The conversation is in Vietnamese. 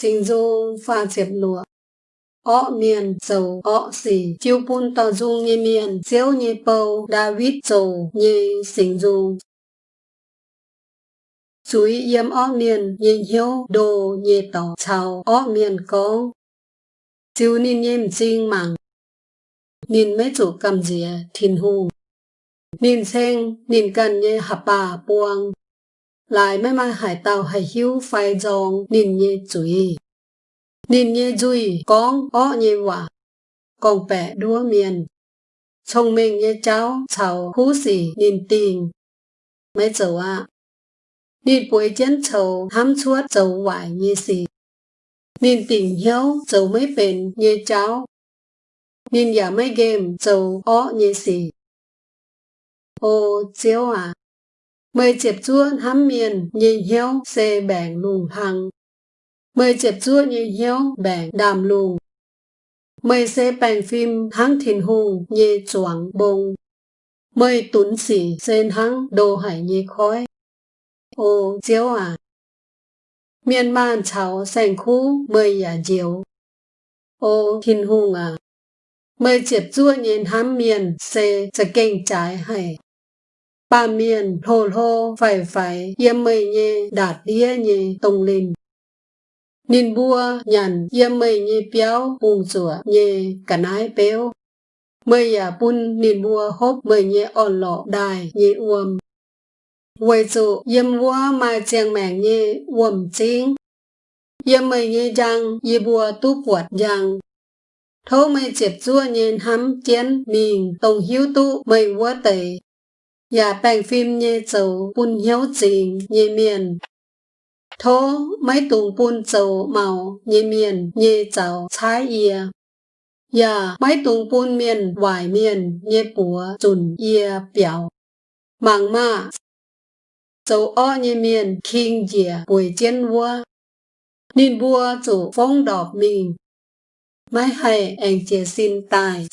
sinh dung pha chẹp lụa. Ọ miền dầu, ọ xì. Chiêu bún tàu dung như miền. Xéo như bầu, David dầu như sinh dung suy yếm ọ miền như hiếu đồ như tỏ chào. Ọ miền có. Chiêu nín yếm xin mạng nín mấy chủ cầm dìa, thìn hùng nín sen nín cần như hạp bà buông lại mấy mai hải tàu hải hiếu phai dòng nín như chuối nín như duy con ó như quả. Con bẻ đua miền. Chồng mình như cháu cháu hú xỉ nín tình. Mấy dầu ạ. Nín bùi chân cháu hám chuốt dầu hoài như xỉ nín tình hiếu dầu mấy bền như cháu. Nín giả mấy game dầu ó như xỉ ô, chiếu à mời chẹp chua hám miền nhìn hiếu xê bèn lùng hằng. Mời chẹp chua nhìn hiếu bèn đàm lùng mời xê bèn phim hăng thìn hùng như choáng bông mời tuấn sĩ xên hăng đồ hải như khói. Ô chiếu à. Miền man cháu sành khu mời giả dạ diếu ô thìn hùng à. Mời chẹp chua nhìn hám miền xê sẽ kênh trái hay ba miền hồ hô phải phải yếm mây nhê, đạt đĩa nhê tông linh Ninh bua nhàn yếm mây nhê béo bùng rủa nhê, cả nái béo mây à bun ninh bua hốp mây nhê on lọ, đài nhê uom Quay dụ yếm bua mai chàng mèng nhê uom chính yếm mây nhê răng yê bua tu quật răng thô mây chếp chua nhên hắm chén mình tông hiếu tu mây vua tẩy. Dạ bèn phim nhé dầu bún hiếu trình nhé miền. Thô mấy tùng bún dầu màu nhé miền nhé dầu trái yê. Dạ mấy tùng bún miền vải miền nhé bùa chùn yê biểu. Mạng mạ. dầu o nhé miền kinh dịa bùi chiến vua. Nên vua chủ phong đọc mình. Mấy hay anh chế xin tài.